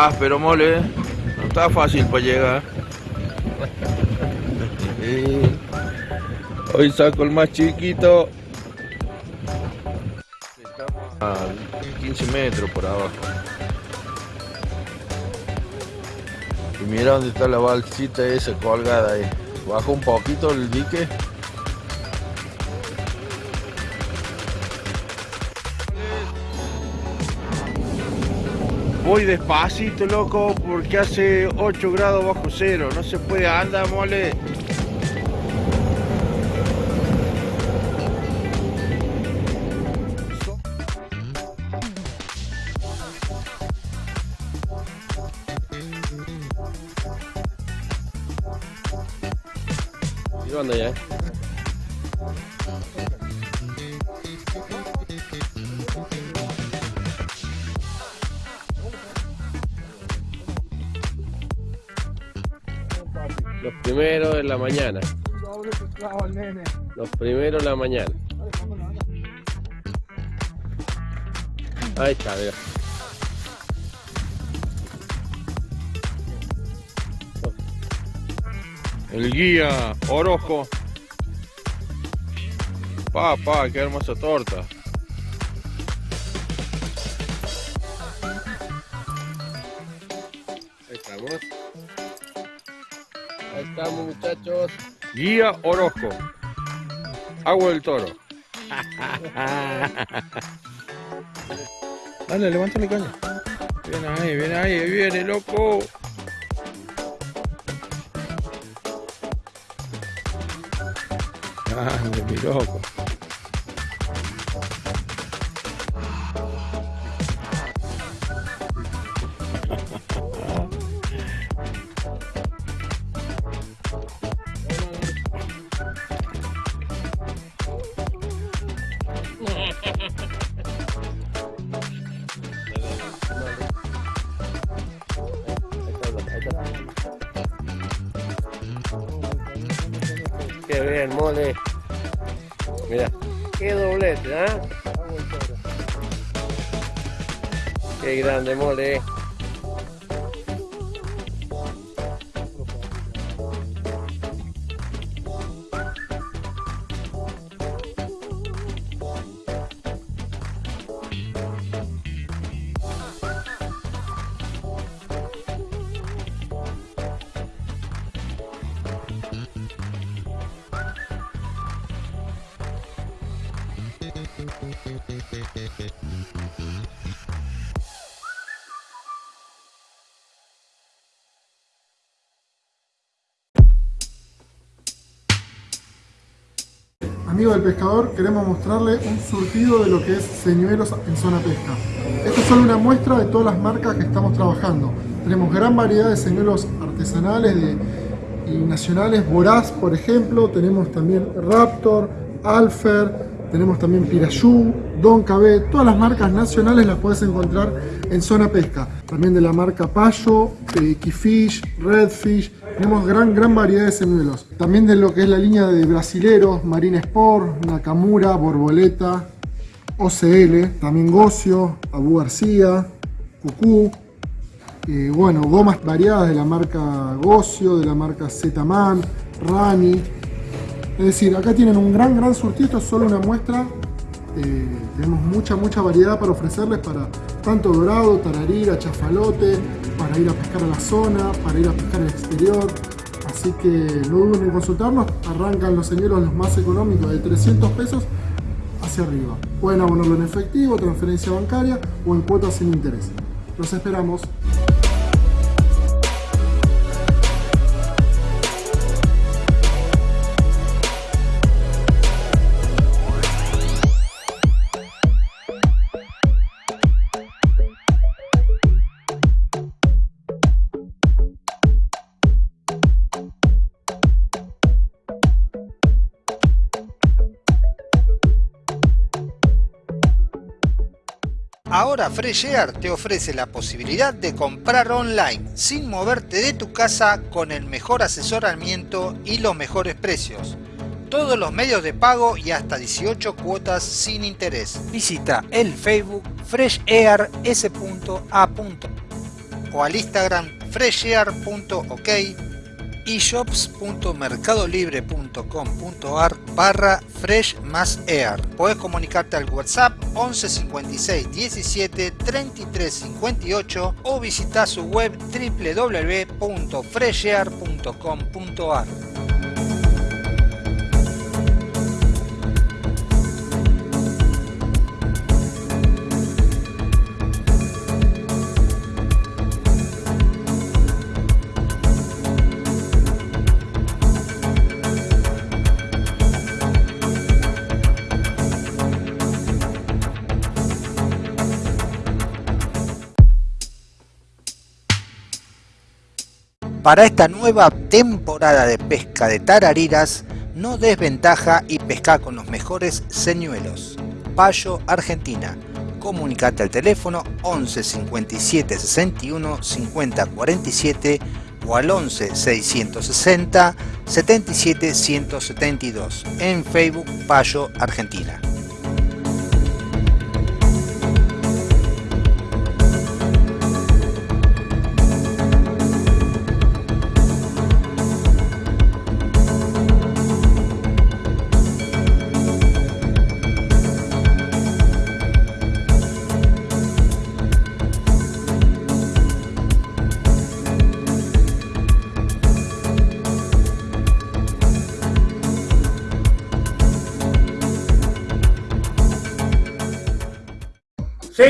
Ah, pero mole, no está fácil para llegar. Hoy saco el más chiquito. A 15 metros por abajo. Y mira dónde está la balsita esa colgada ahí. Bajo un poquito el dique. Voy despacito, loco, porque hace 8 grados bajo cero. No se puede andar, mole. Mañana. Los primeros en la mañana. Ahí está, mira. El guía Orojo. Pa, pa, qué hermosa torta. Guía Orozco. Agua del toro. Dale, levántale caña. Viene ahí, viene ahí, ahí viene, loco. Grande, mi loco. Bien, mole. Mira, qué doblete, ¿ah? Qué grande, mole. Queremos mostrarle un surtido de lo que es señuelos en zona pesca. Esto es solo una muestra de todas las marcas que estamos trabajando. Tenemos gran variedad de señuelos artesanales de- y nacionales, Voraz por ejemplo, tenemos también Raptor, Alfer, tenemos también Pirayú, Don KB, todas las marcas nacionales las puedes encontrar en zona pesca. También de la marca Payo, Keyfish, Redfish, tenemos gran, gran variedad de señuelos. También de lo que es la línea de brasileros, Marine Sport, Nakamura, Borboleta, OCL, también Gocio, Abu García, Cucú, eh, bueno, gomas variadas de la marca Gocio, de la marca Z-Man, Rani. Es decir, acá tienen un gran, gran surtido, esto es solo una muestra. Eh, tenemos mucha, mucha variedad para ofrecerles para tanto dorado, tararira, chafalote, para ir a pescar a la zona, para ir a pescar al exterior. Así que no duden en consultarnos, arrancan los señuelos los más económicos de 300 pesos hacia arriba. Pueden abonarlo en efectivo, transferencia bancaria o en cuotas sin interés. Los esperamos. Ahora Freshear te ofrece la posibilidad de comprar online sin moverte de tu casa con el mejor asesoramiento y los mejores precios. todos los medios de pago y hasta 18 cuotas sin interés. Visita el Facebook freshair.s.a. o al Instagram freshair.ok y shops.mercadolibre.com.ar barra fresh más air. Puedes comunicarte al WhatsApp 11 56 17 33 58 o visita su web www.freshair.com.ar. Para esta nueva temporada de pesca de tarariras, no desventaja y pesca con los mejores señuelos. Payo Argentina. Comunicate al teléfono 11 57 61 50 47 o al 11 660 77 172 en Facebook Payo Argentina.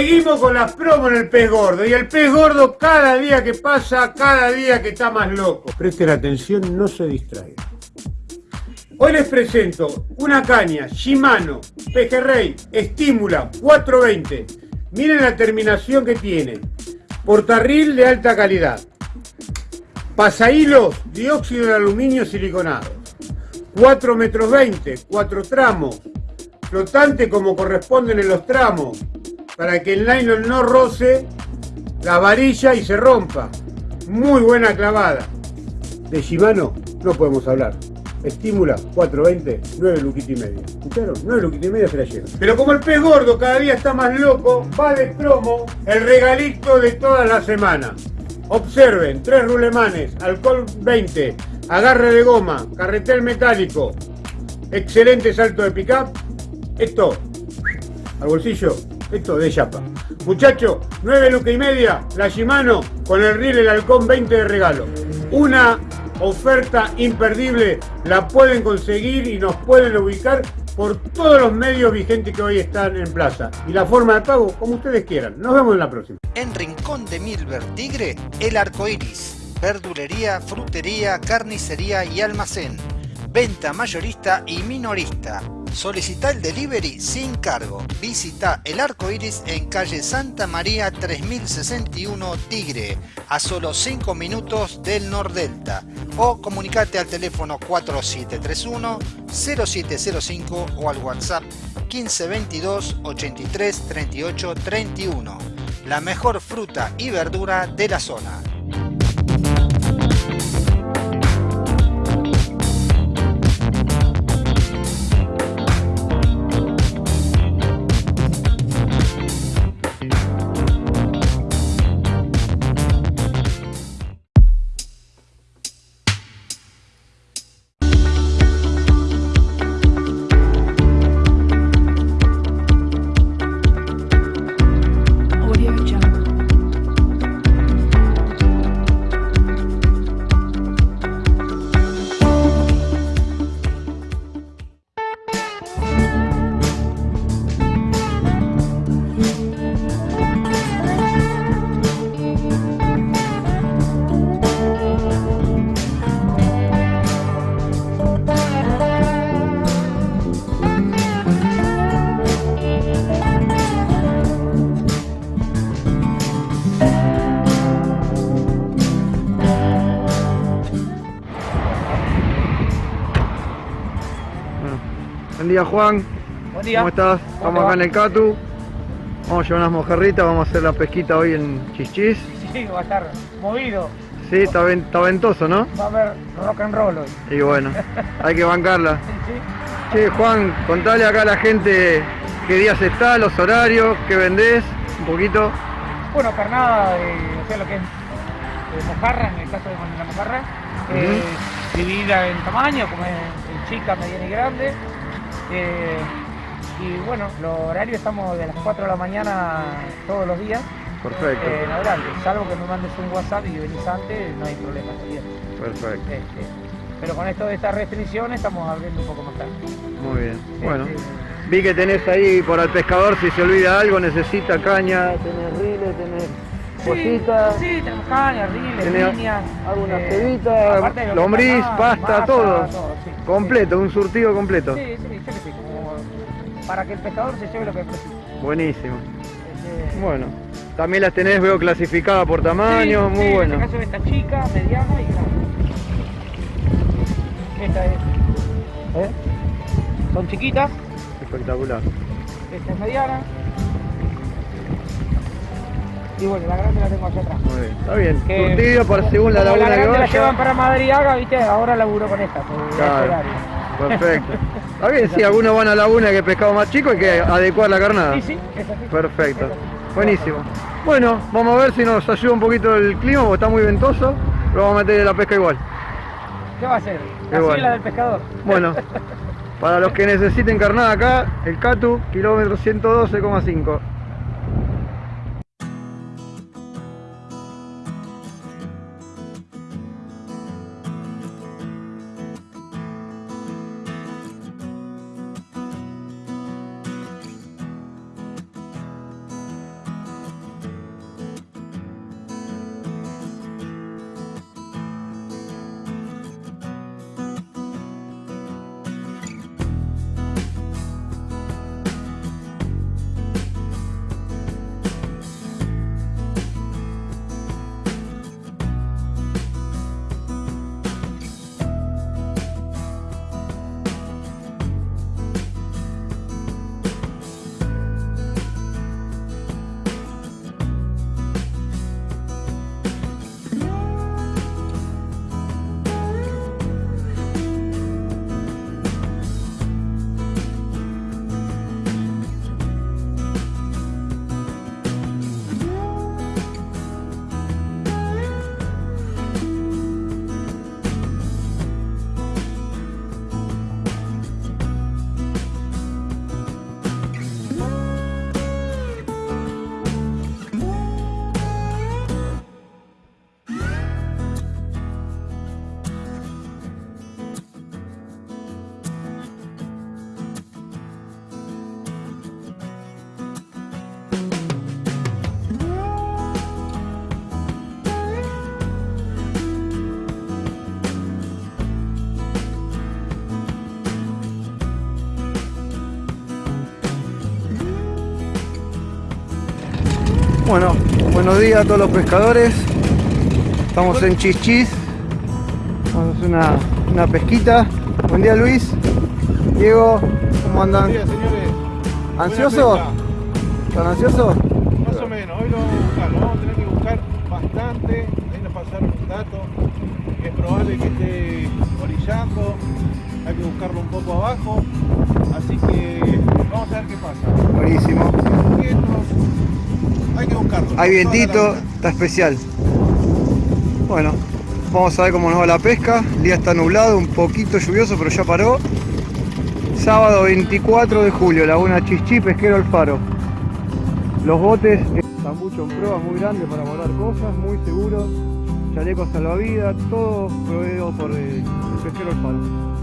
Seguimos con las promos en el pez gordo y el pez gordo cada día que pasa, cada día que está más loco. Presten atención, no se distraigan. Hoy les presento una caña Shimano Pejerrey Estímula 420. Miren la terminación que tiene. Portarril de alta calidad. Pasahilos dióxido de aluminio siliconado. 4 metros 20, 4 tramos. Flotante como corresponden en los tramos para que el nylon no roce la varilla y se rompa. Muy buena clavada. De Shimano no podemos hablar. Estímula 420, 9 luquita y media. ¿Escucharon? 9 luquita y media se la llevan. Pero como el pez gordo cada día está más loco, va de promo el regalito de toda la semana. Observen, tres rulemanes, alcohol 20, agarre de goma, carretel metálico, excelente salto de pickup. Esto, al bolsillo, esto de chapa. Muchachos, 9 lucas y media, la Shimano con el reel el halcón 20 de regalo. Una oferta imperdible, la pueden conseguir y nos pueden ubicar por todos los medios vigentes que hoy están en plaza. Y la forma de pago, como ustedes quieran. Nos vemos en la próxima. En Rincón de Milver Tigre, el arco iris. Verdulería, frutería, carnicería y almacén. Venta mayorista y minorista. Solicita el delivery sin cargo. Visita el arco iris en calle Santa María 3061 Tigre, a solo 5 minutos del Nordelta. O comunicate al teléfono 4731 0705 o al WhatsApp 1522 83 38 31. La mejor fruta y verdura de la zona. Día Juan, Buen día. ¿cómo estás? ¿Cómo Estamos acá en el Catu, vamos a llevar unas mojarritas, vamos a hacer la pesquita hoy en Chichis. Sí, va a estar movido. Sí, está, ven- está ventoso, ¿no? Va a haber rock and roll hoy. Y bueno, hay que bancarla. Sí, sí. Che, Juan, contale acá a la gente qué días está, los horarios, qué vendés, un poquito. Bueno, carnada, de, o sea, lo que es de mojarra, en el caso de la mojarra, eh, dividida en tamaño, como es en chica, mediana y grande. Eh, y bueno, los horarios estamos de las 4 de la mañana todos los días Perfecto, eh, en adelante. Salvo que me mandes un WhatsApp y venís antes, no hay problema. ¿sí? perfecto. Este, pero con esto de estas restricciones estamos abriendo un poco más tarde. Muy bien. Bueno, Este, vi que tenés ahí por al pescador si se olvida algo, necesita caña, tenés riles, tenés cositas. Sí, tenemos caña, riles, Tenés líneas. algunas eh, cebitas, lombriz, pasta, masa, todo. sí. Completo, un surtido completo. Sí, sí, para que el pescador se lleve lo que precisa. Buenísimo. Este, Bueno, también las tenés, veo clasificadas por tamaño, sí, muy sí, bueno. En este caso esta chica, mediana y grande. Esta es. ¿eh? Son chiquitas, Espectacular. esta es mediana. Y bueno, la grande la tengo allá atrás. Muy bien. Está bien. Que- Surtido para según la laguna la que grande la llevan vaya. para Madriaga, viste, ahora laburo con esta. Claro. Perfecto. Está bien, sí, algunos van a laguna que pescado más chico, hay que adecuar la carnada. Sí, sí, es así. Perfecto. Buenísimo. Bueno, vamos a ver si nos ayuda un poquito el clima, porque está muy ventoso, pero vamos a meter la pesca igual. ¿Qué va a bueno. la del pescador. Bueno, para los que necesiten carnada acá, el Catu, kilómetro 112,5. Bueno, buenos días a todos los pescadores. Estamos en Chichis. Vamos a hacer una, una pesquita. Buen día Luis. Diego, ¿cómo andan? señores. ¿Ansiosos? ¿Están ansiosos? Hay vientito, está especial. Bueno, vamos a ver cómo nos va la pesca. El día está nublado, un poquito lluvioso, pero ya paró. Sábado 24 de julio, Laguna Chichí, Pesquero El Faro. Los botes mucho en pruebas muy grandes para volar cosas, muy seguros. Chalecos salvavidas, todo proveído por el Pesquero El Faro.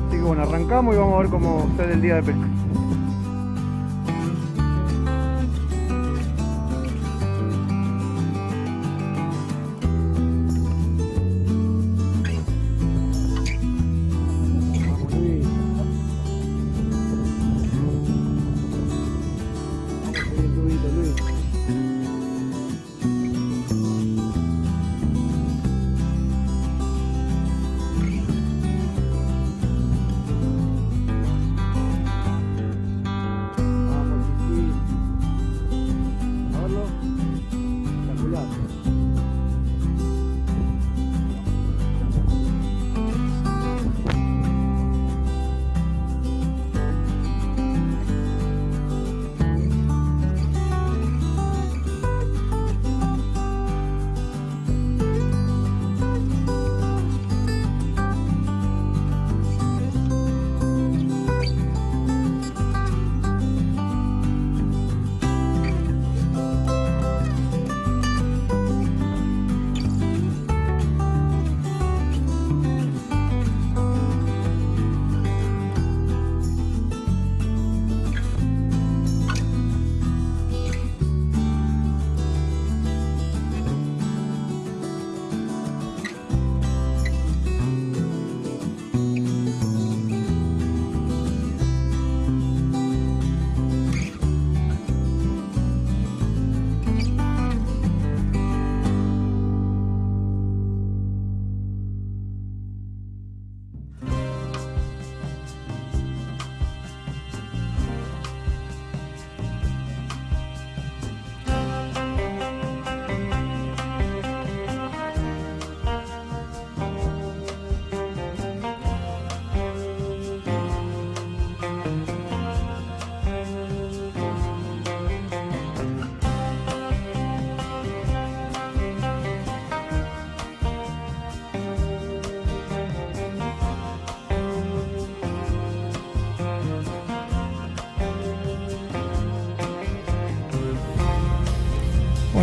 Así que bueno, arrancamos y vamos a ver cómo sale el día de pesca.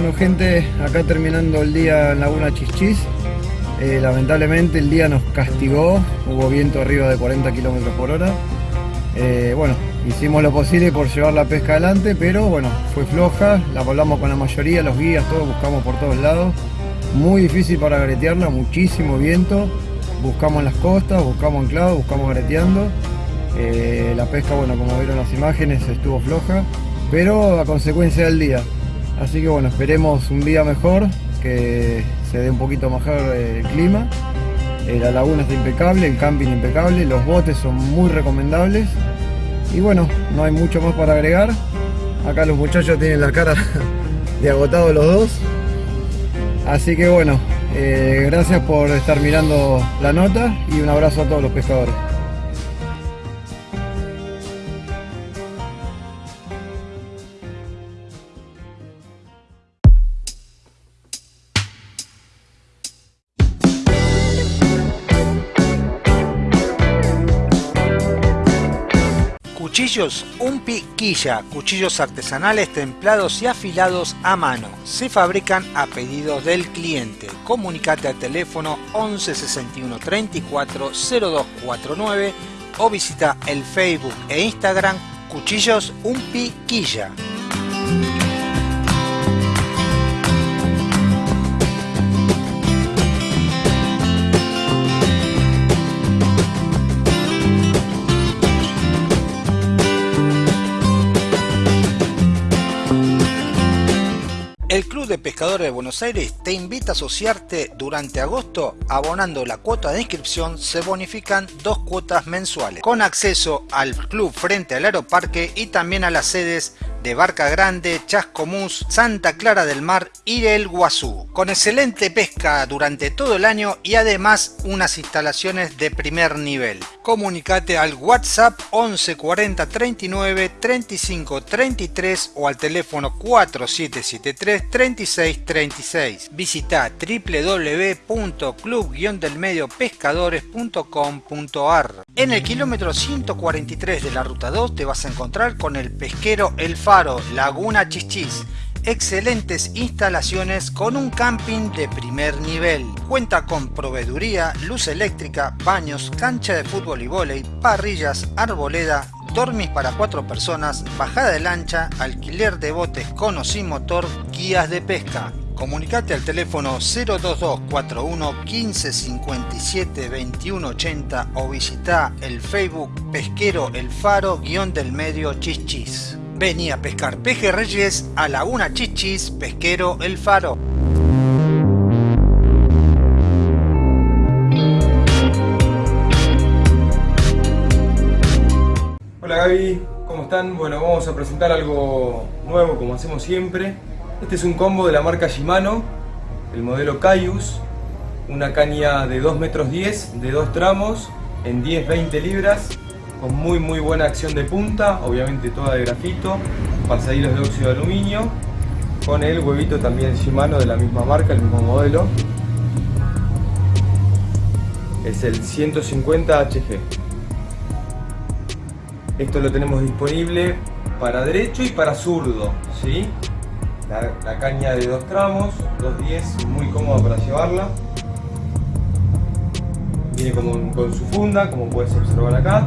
Bueno gente, acá terminando el día en Laguna Chichis. Eh, lamentablemente el día nos castigó, hubo viento arriba de 40 km por hora. Eh, bueno, hicimos lo posible por llevar la pesca adelante, pero bueno, fue floja, la hablamos con la mayoría, los guías, todos buscamos por todos lados. Muy difícil para garetearla, muchísimo viento. Buscamos en las costas, buscamos anclados, buscamos gareteando. Eh, la pesca, bueno, como vieron las imágenes, estuvo floja, pero a consecuencia del día. Así que bueno, esperemos un día mejor, que se dé un poquito mejor el clima. Eh, la laguna está impecable, el camping impecable, los botes son muy recomendables. Y bueno, no hay mucho más para agregar. Acá los muchachos tienen la cara de agotados los dos. Así que bueno, eh, gracias por estar mirando la nota y un abrazo a todos los pescadores. Cuchillos Umpi Quilla, cuchillos artesanales templados y afilados a mano. Se fabrican a pedido del cliente. Comunicate al teléfono 11 61 34 0249 o visita el Facebook e Instagram Cuchillos Umpi de Pescadores de Buenos Aires te invita a asociarte durante agosto. Abonando la cuota de inscripción se bonifican dos cuotas mensuales. Con acceso al club frente al aeroparque y también a las sedes de Barca Grande, Chascomús, Santa Clara del Mar y el Guazú con excelente pesca durante todo el año y además unas instalaciones de primer nivel. Comunicate al WhatsApp 11 40 39 35 33 o al teléfono 4773 36 36. Visita www.club-delmediopescadores.com.ar. En el kilómetro 143 de la ruta 2 te vas a encontrar con el pesquero El Laguna Chichis excelentes instalaciones con un camping de primer nivel. Cuenta con proveeduría, luz eléctrica, baños, cancha de fútbol y vóley, parrillas, arboleda, dormis para cuatro personas, bajada de lancha, alquiler de botes con o sin motor, guías de pesca. Comunicate al teléfono 02241 1557 2180 o visita el Facebook Pesquero El Faro guion del medio Chichis. Vení a pescar pejerreyes a Laguna Chichis, Pesquero El Faro. Hola Gaby, ¿cómo están? Bueno, vamos a presentar algo nuevo como hacemos siempre. Este es un combo de la marca Shimano, el modelo Caius, una caña de 2 metros 10, de dos tramos, en 10-20 libras, con muy muy buena acción de punta, obviamente toda de grafito, pasadillos de óxido de aluminio, con el huevito también Shimano de la misma marca, el mismo modelo. Es el 150 HG. Esto lo tenemos disponible para derecho y para zurdo, ¿sí? La, caña de dos tramos, 210, muy cómoda para llevarla. Viene con su funda, como puedes observar acá.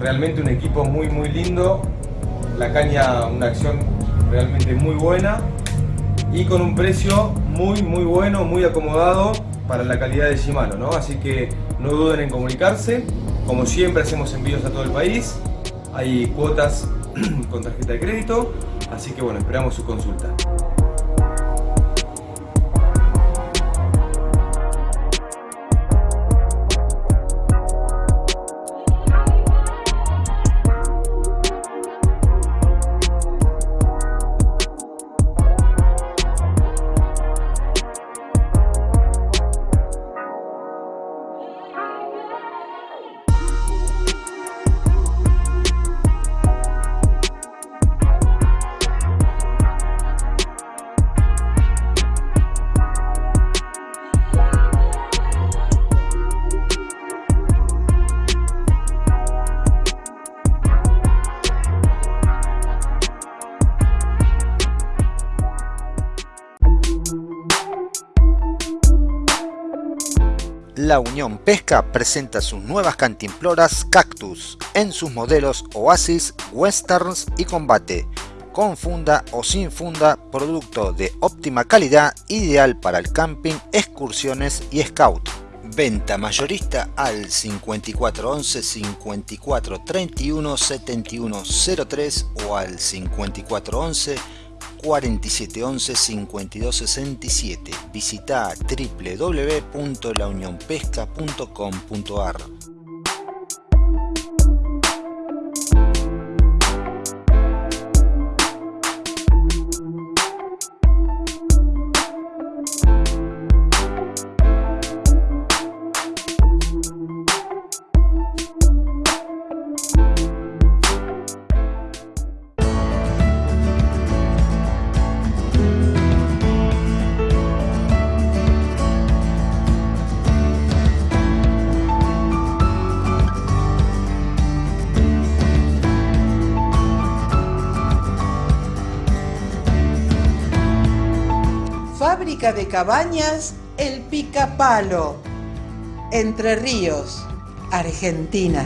Realmente un equipo muy muy lindo. La caña, una acción realmente muy buena. Y con un precio muy muy bueno, muy acomodado para la calidad de Shimano, ¿no? Así que no duden en comunicarse. Como siempre hacemos envíos a todo el país. Hay cuotas con tarjeta de crédito. Así que bueno, esperamos su consulta. La Unión Pesca presenta sus nuevas cantimploras Cactus en sus modelos Oasis, Westerns y Combate, con funda o sin funda, producto de óptima calidad, ideal para el camping, excursiones y scout. Venta mayorista al 5411 54 31 71 03 o al 5411 4711 5267. Visita www.launionpesca.com.ar. cabañas El Picapalo. Entre Ríos, Argentina.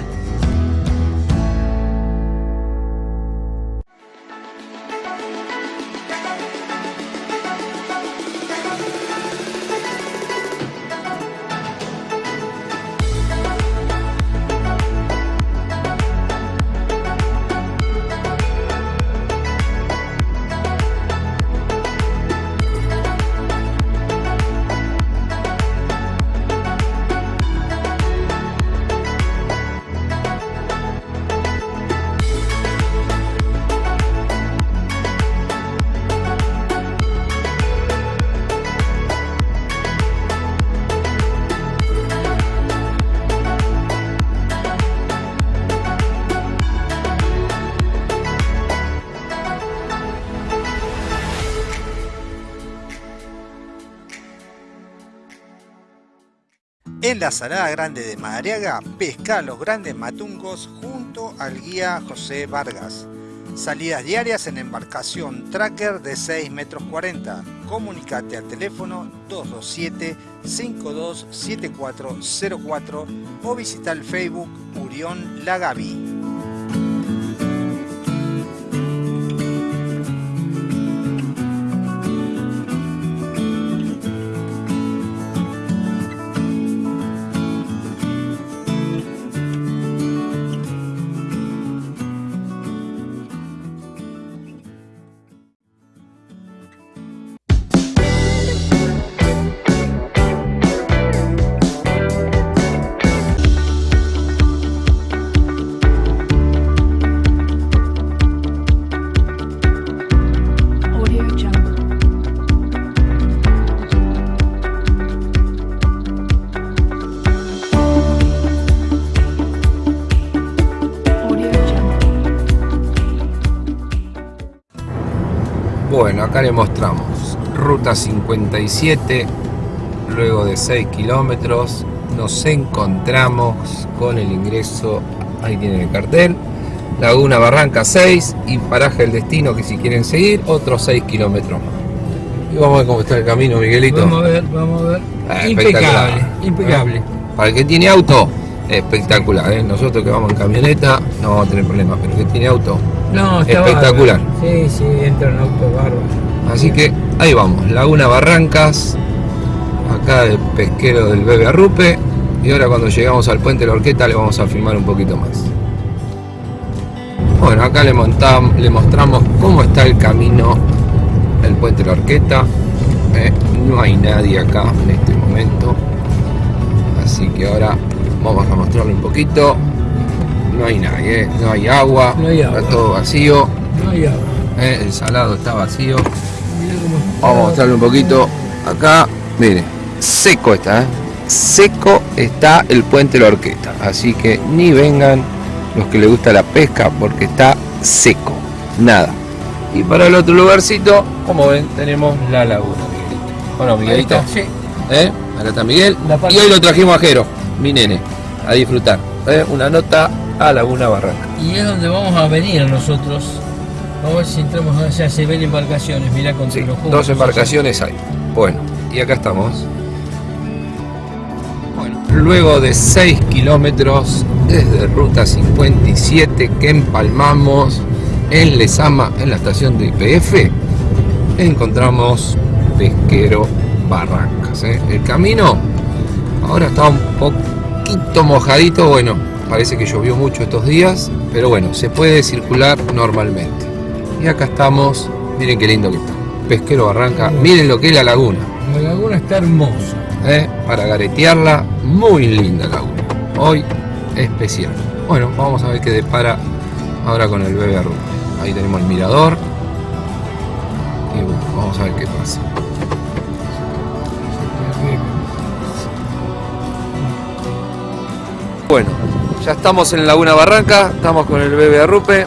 En la Salada Grande de Madariaga, pesca los grandes matungos junto al guía José Vargas. Salidas diarias en embarcación tracker de 6 metros 40. Comunicate al teléfono 227-527404 o visita el Facebook Urión Lagavi. Bueno, acá le mostramos ruta 57, luego de 6 kilómetros nos encontramos con el ingreso, ahí tienen el cartel, Laguna Barranca 6 y paraje el destino que si quieren seguir otros 6 kilómetros más. Y vamos a ver cómo está el camino, Miguelito. Vamos a ver, vamos a ver. Ah, impecable, impecable. Para el que tiene auto, espectacular. ¿eh? Nosotros que vamos en camioneta no vamos a tener problemas, pero que tiene auto, No, espectacular. bárbaro. Sí, sí, entra en auto bárbaro. Así que ahí vamos, Laguna Barrancas, acá el pesquero del Bebe Arrupe. Y ahora cuando llegamos al puente de la Orqueta le vamos a filmar un poquito más. Bueno, acá le, montam- le mostramos cómo está el camino del puente de la Orqueta. Eh, no hay nadie acá en este momento. Así que ahora vamos a mostrarle un poquito. No hay nadie, eh, no hay agua, No hay agua. está todo vacío. No hay agua. eh, el salado está vacío. Está. Vamos a mostrarle un poquito acá. Mire, seco está, ¿eh? Seco está el puente de la Orquesta. Así que ni vengan los que les gusta la pesca porque está seco. Nada. Y para el otro lugarcito, como ven, tenemos la laguna, Miguelito. Bueno, Miguelito. Ahí está, sí. ¿Eh? Acá está Miguel. Y hoy lo trajimos a Jero, mi nene, a disfrutar. ¿eh? Una nota a Laguna Barranca. Y es donde vamos a venir nosotros. Vamos a ver si entramos allá, se ven embarcaciones, mirá con Sí, los dos embarcaciones hay. Bueno, y acá estamos. Bueno, luego de 6 kilómetros desde Ruta 57 que empalmamos en Lesama, en la estación de IPF, encontramos Pesquero Barrancas. ¿eh? El camino ahora está un poquito mojadito, bueno, parece que llovió mucho estos días, pero bueno, se puede circular normalmente. Y acá estamos, miren qué lindo que está. Pesquero Barranca, miren lo que es la laguna. La laguna está hermosa. ¿eh? Para garetearla, muy linda laguna. Hoy especial. Bueno, vamos a ver qué depara ahora con el bebé. Ahí tenemos el mirador. Y bueno, vamos a ver qué pasa. Bueno, ya estamos en Laguna Barranca, estamos con el bebé Arrupe.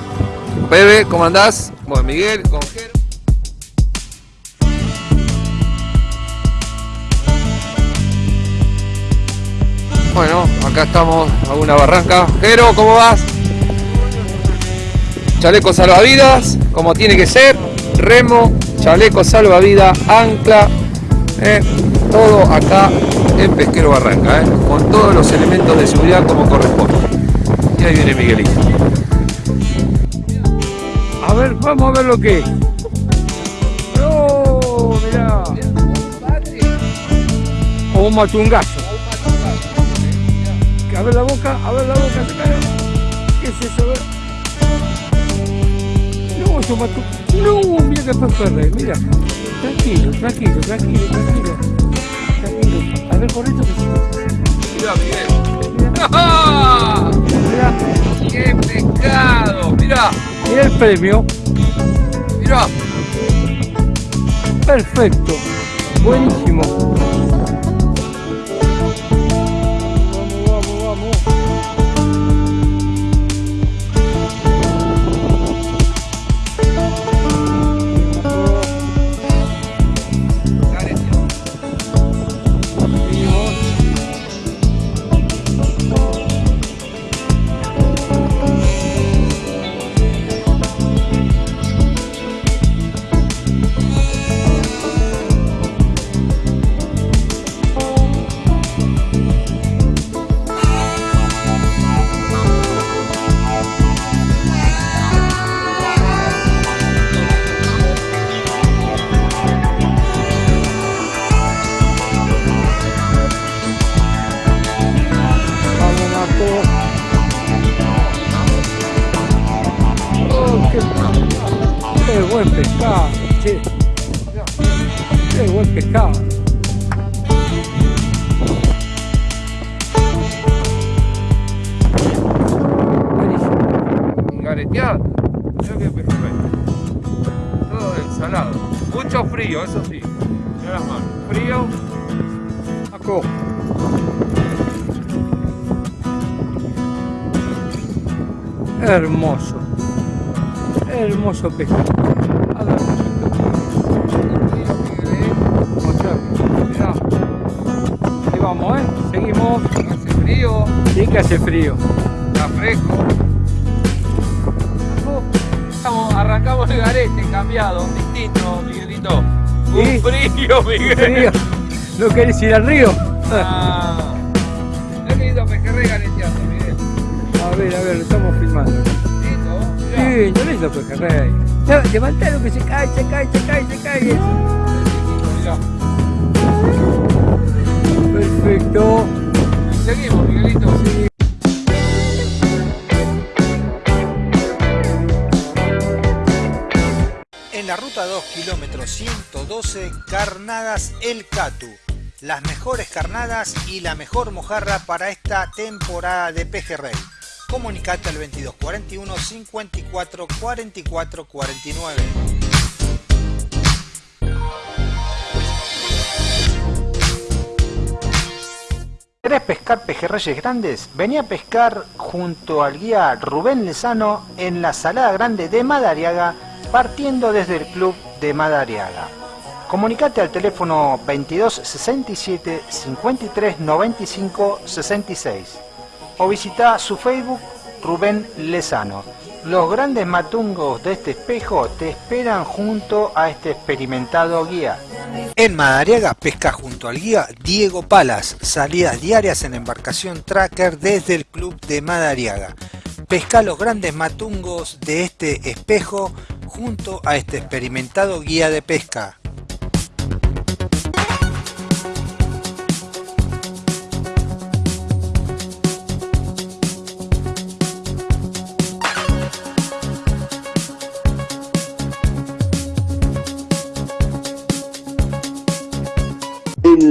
Bebe, ¿cómo andás? Bueno, Miguel, con Jero. Bueno, acá estamos, Laguna Barranca. Jero, ¿cómo vas? Chaleco salvavidas, como tiene que ser. Remo, chaleco salvavidas, ancla. eh, todo acá en Pesquero Barranca, eh, con todos los elementos de seguridad como corresponde. Y ahí viene Miguelito. A ver, vamos a ver lo que es. ¡Oh, mirá! O un matungazo. A ver la boca, a ver la boca. ¿Qué es eso? No, es un matu- No, mira que pejerrey, mira. Tranquilo, tranquilo, tranquilo, tranquilo. A ver, correcto que Mirá, Miguel. Mirá, ¡Qué pecado! Mirá, mira el premio. mirá. Perfecto. Buenísimo. Hermoso. Hermoso pescado. Ahí vamos, ¿eh? Seguimos. Hace frío. Sí que hace frío. Está fresco. Estamos, arrancamos el garete, cambiado, distinto, Miguelito. Un Sí. frío, Miguel. Frío. ¿No querés ir al río? Ah. Qué lindo pejerrey. A ver, a ver, lo estamos filmando. Lindo. Lindo, lindo pejerrey. Levantalo que se cae, se cae, se cae, se cae. Perfecto. Seguimos, Miguelito. En la ruta 2, kilómetro 112, Carnadas El Catu. Las mejores carnadas y la mejor mojarra para esta temporada de pejerrey. Comunicate al 2241 54 44 49. ¿Querés pescar pejerreyes grandes? Vení a pescar junto al guía Rubén Lezano en la Salada Grande de Madariaga, partiendo desde el club de Madariaga. Comunicate al teléfono 22 67 53 95 66 o visita su Facebook Rubén Lezano. Los grandes matungos de este espejo te esperan junto a este experimentado guía. En Madariaga pesca junto al guía Diego Palas, salidas diarias en embarcación tracker desde el club de Madariaga. Pesca los grandes matungos de este espejo junto a este experimentado guía de pesca.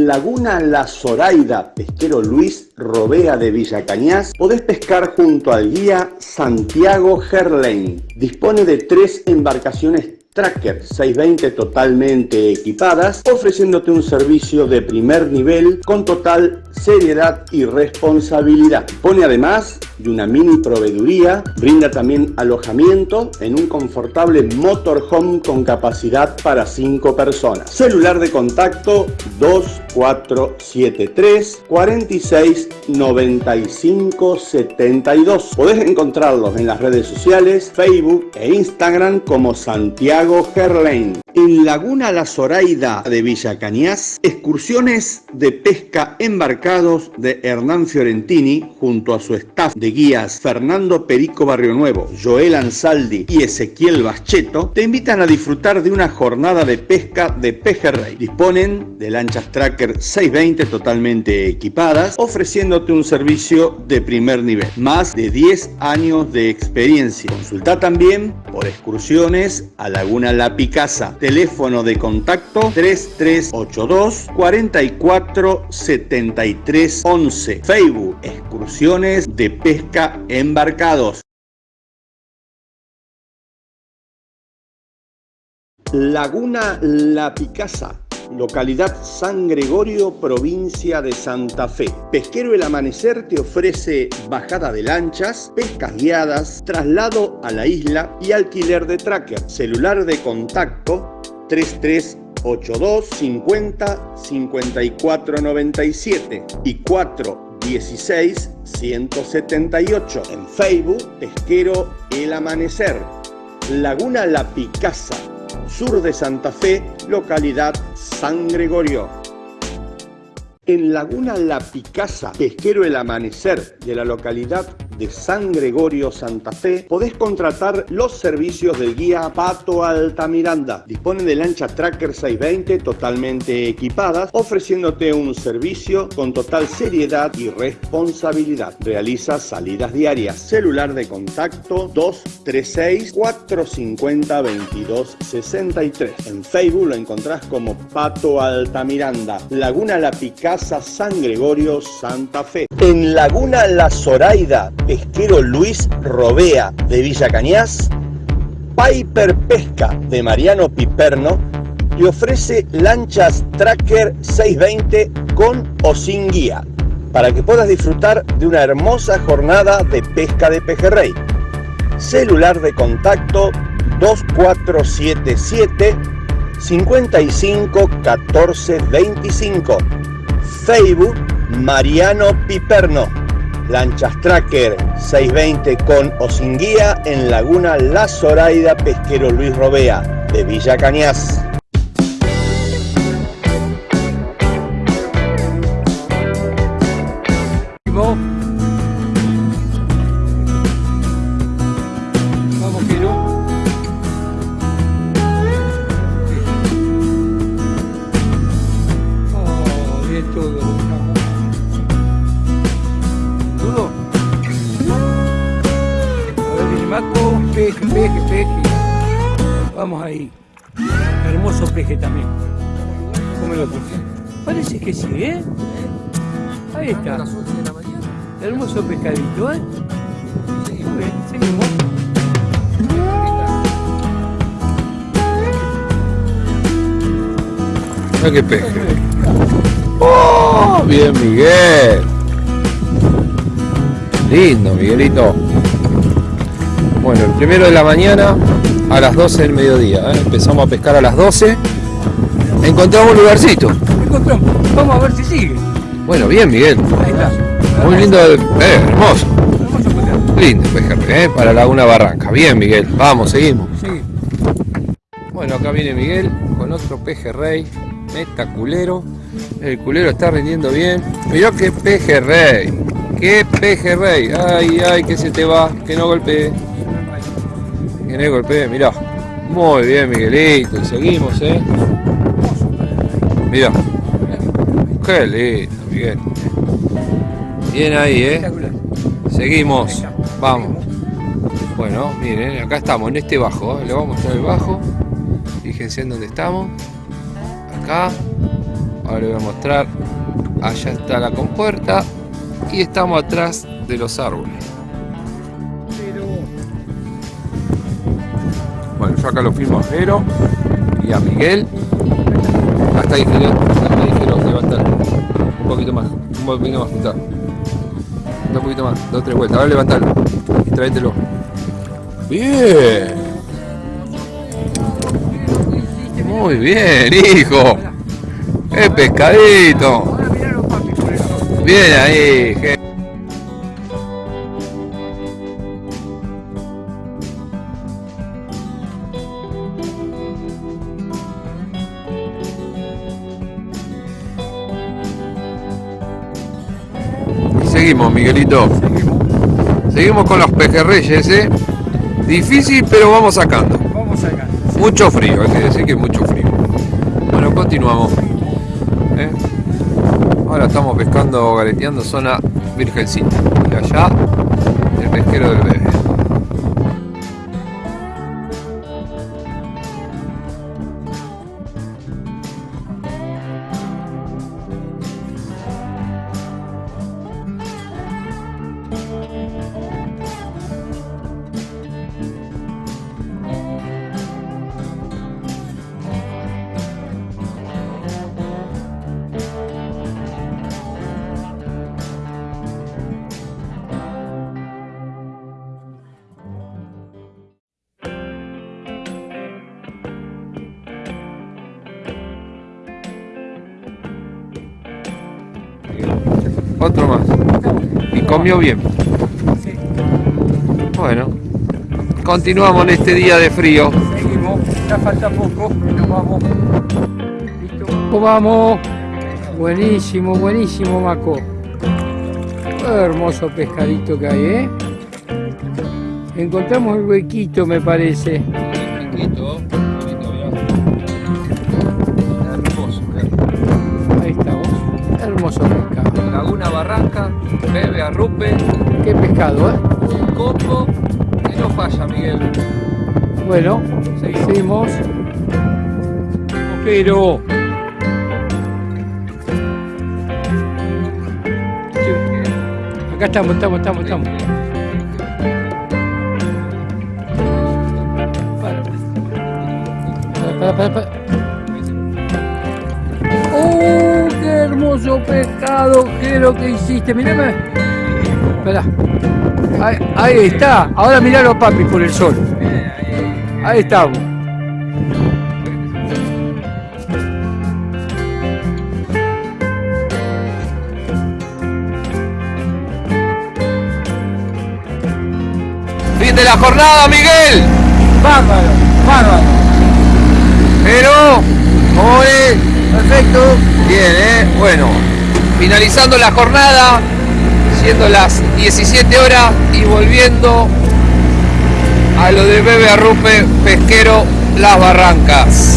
Laguna La Zoraida, pesquero Luis Robea de Villa Cañas, podés pescar junto al guía Santiago Gerlain. Dispone de tres embarcaciones Tracker 620 totalmente equipadas, ofreciéndote un servicio de primer nivel con total seriedad y responsabilidad. Pone además de una mini proveeduría, brinda también alojamiento en un confortable motorhome con capacidad para 5 personas. Celular de contacto 2473 46 95 72. Podés encontrarlos en las redes sociales, Facebook e Instagram como Santiago Gerlain. En Laguna La Zoraida de Villa Cañas, excursiones de pesca embarcados de Hernán Fiorentini junto a su staff de guías Fernando Perico Barrio Nuevo, Joel Ansaldi y Ezequiel Bascheto te invitan a disfrutar de una jornada de pesca de pejerrey. Disponen de lanchas Tracker 620 totalmente equipadas, ofreciéndote un servicio de primer nivel. Más de 10 años de experiencia. Consulta también por excursiones a Laguna La Picasa. Teléfono de contacto 3382 44 73 11. Facebook Excursiones de Pesca Embarcados. Laguna La Picasa, localidad San Gregorio, provincia de Santa Fe. Pesquero El Amanecer te ofrece bajada de lanchas, pescas guiadas, traslado a la isla y alquiler de tracker. Celular de contacto 3382 50 54 97 y 416 178. En Facebook, Pesquero El Amanecer. Laguna La Picasa, sur de Santa Fe, localidad San Gregorio. En Laguna La Picasa, pesquero El Amanecer de la localidad de San Gregorio, Santa Fe, podés contratar los servicios del guía Pato Altamiranda. Dispone de lancha Tracker 620 totalmente equipadas, ofreciéndote un servicio con total seriedad y responsabilidad. Realiza salidas diarias. Celular de contacto 236 450 2263. En Facebook lo encontrás como Pato Altamiranda. Laguna La Picasa, San Gregorio, Santa Fe. En Laguna La Zoraida, pesquero Luis Robea de Villa Cañas, Piper Pesca de Mariano Piperno te ofrece lanchas Tracker 620 con o sin guía para que puedas disfrutar de una hermosa jornada de pesca de pejerrey. Celular de contacto 2477 55 14 25. Facebook Mariano Piperno. Lanchas Tracker 620 con o sin guía en Laguna La Zoraida Pesquero Luis Robea de Villa Cañas. Peje también. Favor. Parece que sí, ¿eh? Ahí está. Hermoso pescadito, ¿eh? Muy bien, seguimos. Mira peje. ¡Oh! Bien, Miguel. Lindo, Miguelito. Bueno, el primero de la mañana a las 12 del mediodía. ¿eh? Empezamos a pescar a las 12. Encontramos un lugarcito. Encontramos. Vamos a ver si sigue. Bueno, bien, Miguel. Ahí está. Muy lindo. Eh, hermoso. Lindo pejerrey, ¿eh? Para Laguna Barranca. Bien, Miguel. Vamos, seguimos. Sí. Bueno, acá viene Miguel con otro pejerrey. Meta culero. El culero está rindiendo bien. Mirá qué pejerrey. Qué pejerrey. Ay, ay, que se te va. Que no golpee. Mirá. Muy bien, Miguelito. Seguimos, eh. Mirá. Qué lindo, Miguel. Bien ahí, eh. Seguimos. Vamos. Bueno, miren, acá estamos en este bajo. ¿eh? Le vamos a mostrar el bajo. Fíjense en dónde estamos. Acá. Ahora le voy a mostrar. Allá está la compuerta. Y estamos atrás de los árboles. Acá lo firmo a Jero y a Miguel. Hasta ahí, Jero. Hasta ahí, Jero. Un poquito más. Un poquito más. Juntar. Un poquito más. Dos, tres vueltas. Ahora levantalo. Y tráetelo. Bien. Muy bien, hijo. ¡Qué pescadito! Bien ahí, Seguimos con los pejerreyes, ¿eh? Difícil, pero vamos sacando. Vamos acá. Mucho frío, hay que decir que mucho frío. Bueno, continuamos. ¿eh? Ahora estamos pescando, galeteando zona Virgencita. Y allá, el pesquero del bebé. Bien. Bueno, continuamos en este día de frío. Seguimos. Ya falta poco. Nos vamos. Listo. Vamos. Buenísimo, buenísimo, Maco. Qué hermoso pescadito que hay, ¿eh? Encontramos el huequito, me parece. Barranca, bebe arrupe, Qué pescado, ¿eh? un combo que no falla, Miguel. Bueno, seguimos. Pero. Acá estamos, estamos, estamos, estamos. Para, para, para, para. Pescado! ¿Qué es lo que hiciste? Mirame. Espera. Ahí, ahí está. Ahora miralo, papi, por el sol. Ahí estamos. Fin de la jornada, Miguel. Bárbaro, bárbaro. Pero, ¿cómo es? Perfecto. Bien, ¿eh? Bueno, finalizando la jornada, siendo las 17 horas y volviendo a lo de Bebe Arrupe Pesquero Las Barrancas.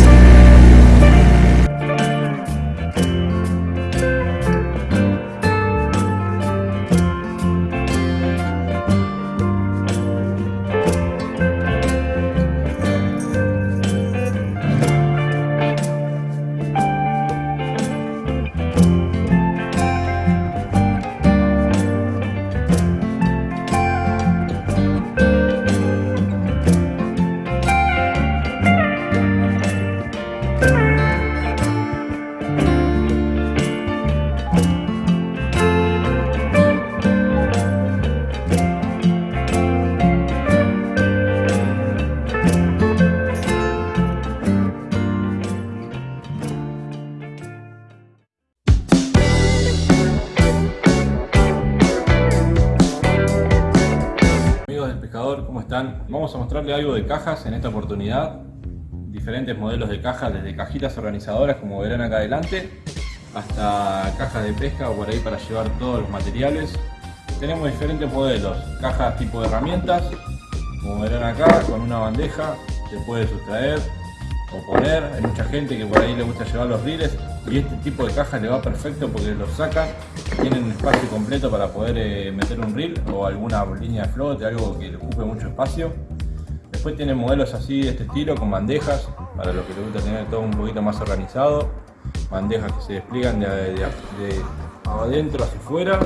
Algo de cajas en esta oportunidad. diferentes modelos de cajas, desde cajitas organizadoras como verán acá adelante, hasta cajas de pesca o por ahí para llevar todos los materiales. Tenemos diferentes modelos, cajas tipo de herramientas, como verán acá, con una bandeja se puede sustraer o poner. Hay mucha gente que por ahí le gusta llevar los riles y este tipo de cajas le va perfecto porque los sacan, tienen un espacio completo para poder eh, meter un reel o alguna línea de flote, algo que ocupe mucho espacio. Después tienen modelos así de este estilo con bandejas, para los que les gusta tener todo un poquito más organizado. Bandejas que se despliegan de, adentro hacia afuera.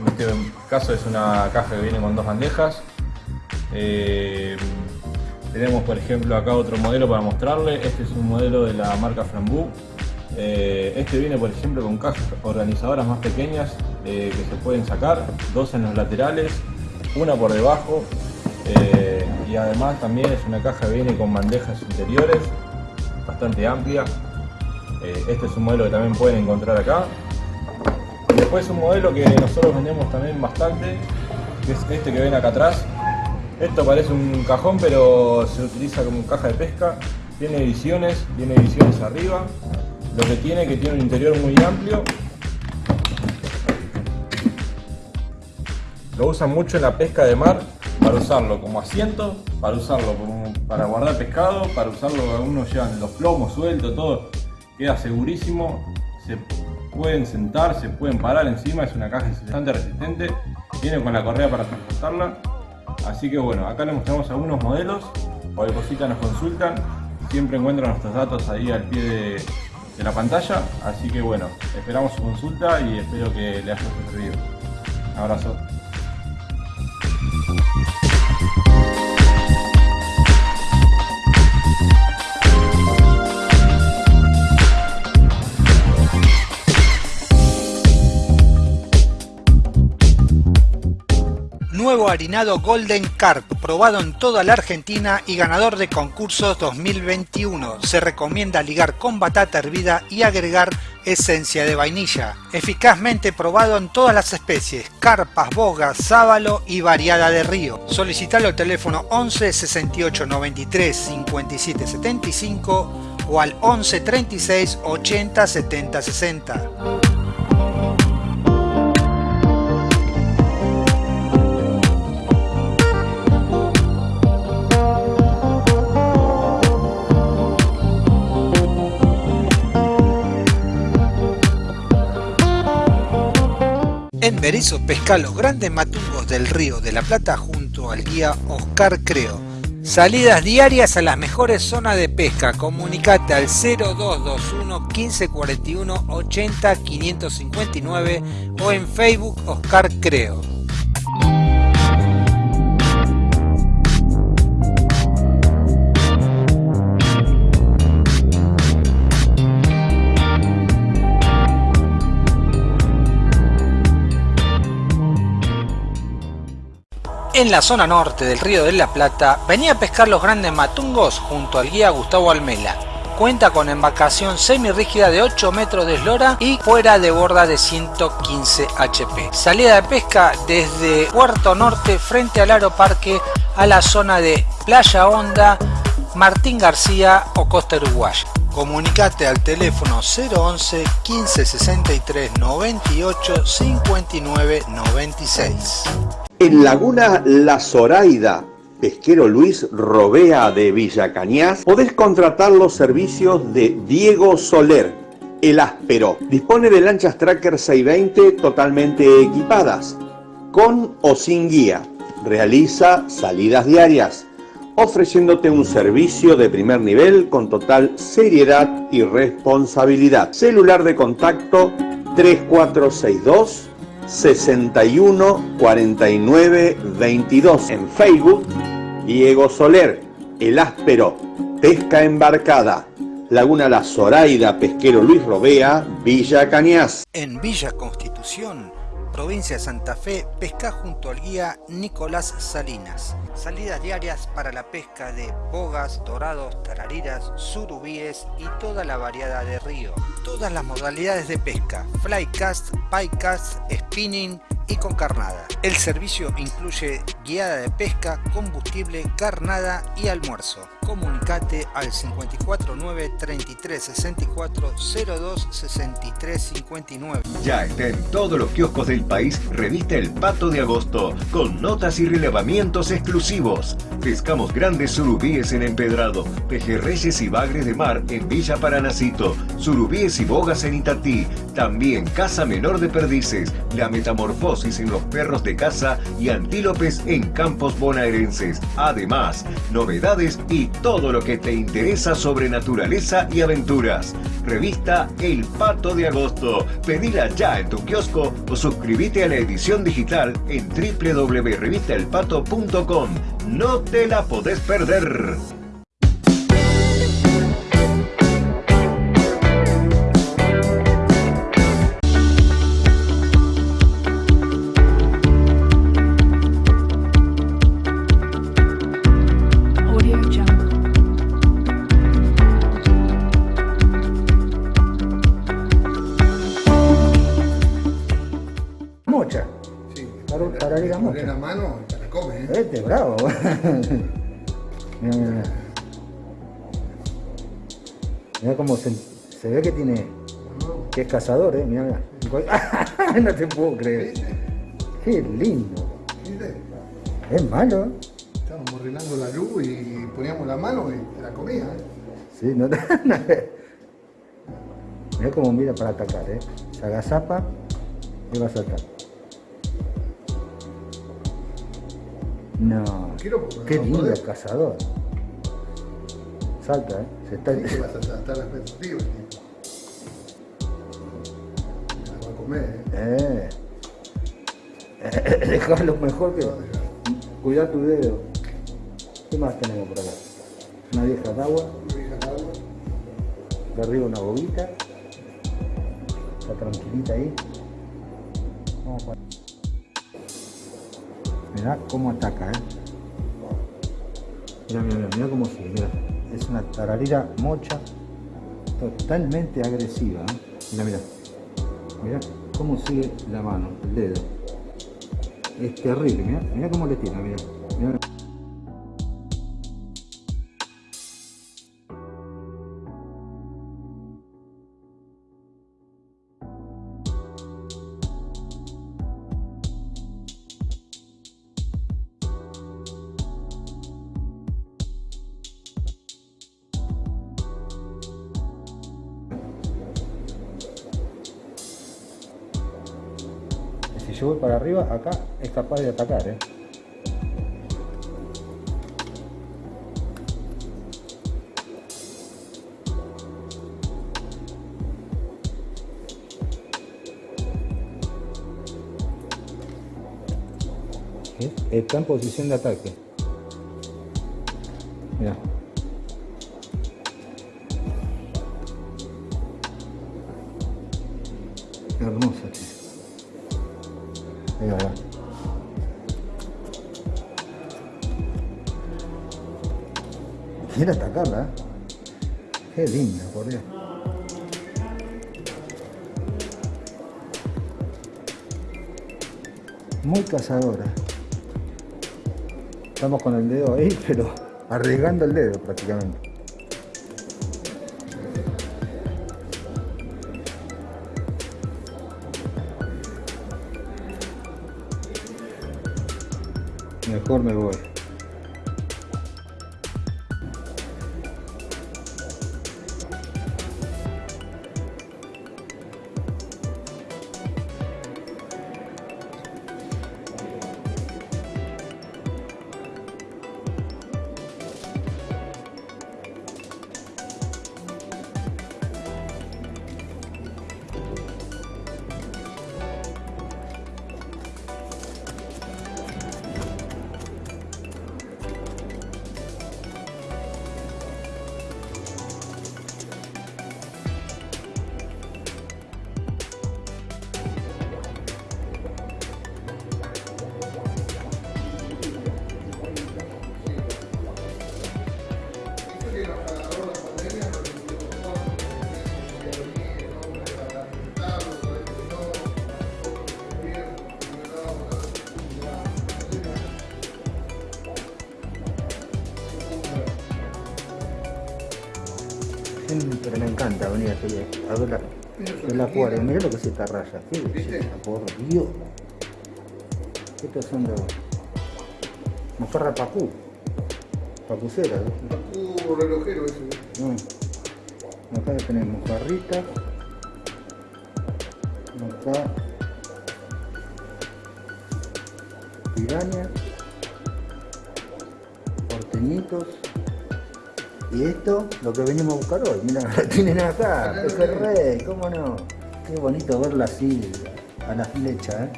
En este caso es una caja que viene con dos bandejas. Eh, tenemos por ejemplo acá otro modelo para mostrarle. Este es un modelo de la marca Frambu. Eh, este viene por ejemplo con cajas organizadoras más pequeñas eh, que se pueden sacar. Dos en los laterales, una por debajo. Y además también es una caja que viene con bandejas interiores bastante amplia. este es un modelo que también pueden encontrar acá. Y después un modelo que nosotros vendemos también bastante, que es este que ven acá atrás, esto parece un cajón, pero se utiliza como caja de pesca. Tiene ediciones, tiene ediciones arriba. Lo que tiene que tiene un interior muy amplio. Lo usan mucho en la pesca de mar para usarlo como asiento, para usarlo para guardar pescado, para usarlo, algunos llevan los plomos sueltos, todo. Queda segurísimo, se pueden sentar, se pueden parar encima, es una caja bastante resistente. Viene con la correa para transportarla Así que bueno, acá les mostramos algunos modelos, cualquier cosita nos consultan, siempre encuentran nuestros datos ahí al pie de, la pantalla, así que bueno, esperamos su consulta y espero que le haya servido. Un abrazo. Thank you. Nuevo harinado Golden Carp, probado en toda la Argentina y ganador de concursos 2021. Se recomienda ligar con batata hervida y agregar esencia de vainilla. Eficazmente probado en todas las especies, carpas, bogas, sábalo y variada de río. Solicitalo al teléfono 11 68 93 57 75 o al 11 36 80 70 60. En Berizo pesca los grandes matungos del río de la Plata junto al guía Oscar Creo. Salidas diarias a las mejores zonas de pesca. Comunicate al 0221 1541 80 559 o en Facebook Oscar Creo. En la zona norte del río de la Plata venía a pescar los grandes matungos junto al guía Gustavo Almela. Cuenta con embarcación semirrígida de 8 metros de eslora y fuera de borda de 115 HP. Salida de pesca desde Puerto Norte frente al Aeroparque a la zona de Playa Honda, Martín García o Costa Uruguaya. Comunicate al teléfono 011 15 63 98 59 96. En Laguna La Zoraida, pesquero Luis Robea de Villa Cañas, podés contratar los servicios de Diego Soler, el áspero. Dispone de lanchas Tracker 620 totalmente equipadas, con o sin guía. Realiza salidas diarias, ofreciéndote un servicio de primer nivel con total seriedad y responsabilidad. Celular de contacto 3462 61 49 22. En Facebook, Diego Soler, El Áspero, Pesca Embarcada, Laguna La Zoraida, Pesquero Luis Robea, Villa Cañas. En Villa Constitución provincia de Santa Fe, pesca junto al guía Nicolás Salinas. Salidas diarias para la pesca de bogas, dorados, tarariras, surubíes y toda la variedad de río. Todas las modalidades de pesca, flycast, piecast, spinning y con carnada. El servicio incluye guiada de pesca, combustible, carnada y almuerzo. Comunicate al 549 33 64 02 63 59. Ya está en todos los kioscos del país revista El Pato de Agosto, con notas y relevamientos exclusivos. Pescamos grandes surubíes en empedrado, pejerreyes y bagres de mar en Villa Paranacito, surubíes y bogas en Itatí, también caza menor de perdices, la metamorfosis en los perros de caza y antílopes en campos bonaerenses. Además, novedades y todo lo que te interesa sobre naturaleza y aventuras. Revista El Pato de Agosto. Pedila ya en tu kiosco o suscríbete a la edición digital en www.revistaelpato.com. No te la podés perder. Para, para ir a Poner mocha. la mano y te la come, ¿eh? Este, bravo. mira, mira, mira. Cómo se, se ve que tiene. que es cazador, eh. Mira, mira. no te puedo creer. Qué lindo. Es malo. ¿eh? Estábamos arreglando la luz y poníamos la mano y te la comía, ¿eh? Sí, no Mira cómo mira para atacar, eh. Se agazapa y va a saltar. No. Quiero Qué no lindo el cazador. Salta, eh. Se está... Sí que vas a estar la expectativa, tipo. Te la va a comer, ¿eh? Eh. Dejarlo mejor que. Cuidar tu dedo. ¿Qué más tenemos por acá? Una vieja de agua. De arriba una bobita. Está tranquilita ahí. Mirá cómo ataca, eh. Mira, mira, mira, mira cómo sigue, mira. Es una tararira mocha totalmente agresiva, ¿eh? Mira, mira. Mira cómo sigue la mano, el dedo. Es terrible, mira, mira cómo le tira, mira. Arriba, acá es capaz de atacar. ¿Eh? Está en posición de ataque. Cazadora. Estamos con el dedo ahí, pero arriesgando el dedo prácticamente. Encanta venir a ver la, el acuario. Mirá lo que es esta raya. Qué belleza, por Dios. Estos son los mojarra pacú. Pacucera. Uh, relojero ese. Mm. Acá tenemos mojarritas. Acá pirañas. Porteñitos. Y esto, lo que venimos a buscar hoy. Mira, lo tienen acá. Pejerrey, cómo no. Qué bonito verla así, a la flecha, ¿eh?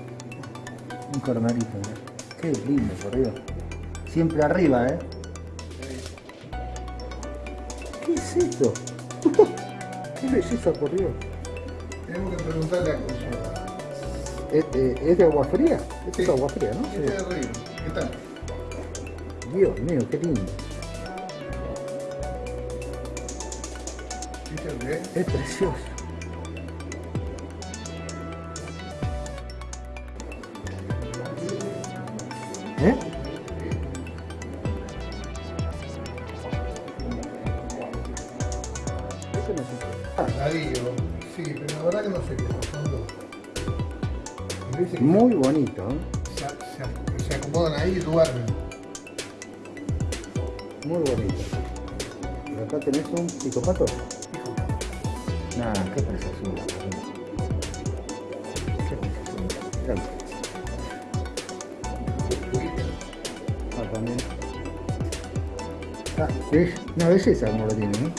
Un cornalito, ¿eh? Qué lindo, por Dios. Siempre arriba, ¿eh? ¿Qué es esto? Qué belleza, por Dios. Tenemos que preguntarle a Consuelo. ¿Es, eh, es de agua fría? Esto es agua fría, ¿no? Este de arriba. ¿Qué tal? Dios mío, qué lindo. ¿Viste lo que es? Precioso. ¿Eh? Sí, pero la verdad que no sé qué son, dos. Muy bonito, ¿eh? se, acomodan ahí y duermen. Muy bonito. Y acá tenés un picopato. Nah, qué preciosura. Qué. Mirá. Ah, también. Ah, es una belleza como lo tiene, ¿eh?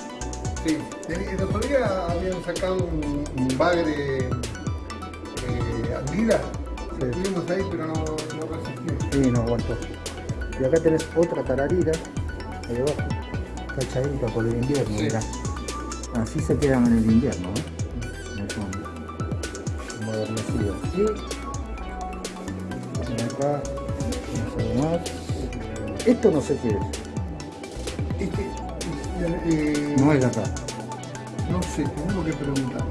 Sí. El, otro día habían sacado un, un bagre eh, anguila. Lo tuvimos ahí, pero no, no resistió. Sí, no aguantó. Y acá tenés otra tararira, ahí abajo, cachadita por el invierno, Sí. mirá. Así se quedan en el invierno, ¿eh? Ahí son Modernecidos. Y y acá, no sé más. Esto no sé qué es. Este, eh, No es acá. No sé, tenemos que preguntar.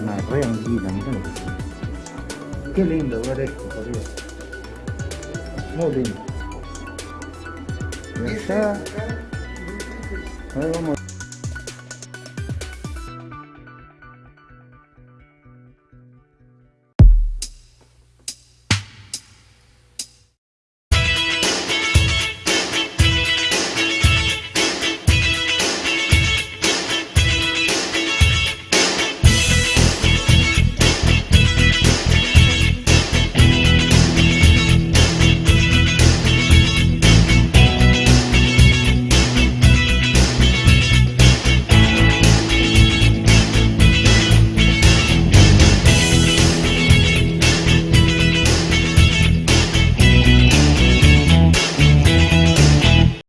Una re anguila, mirá lo que es. Qué lindo ver esto, por Dios. Muy lindo. Y allá. A ver, vamos.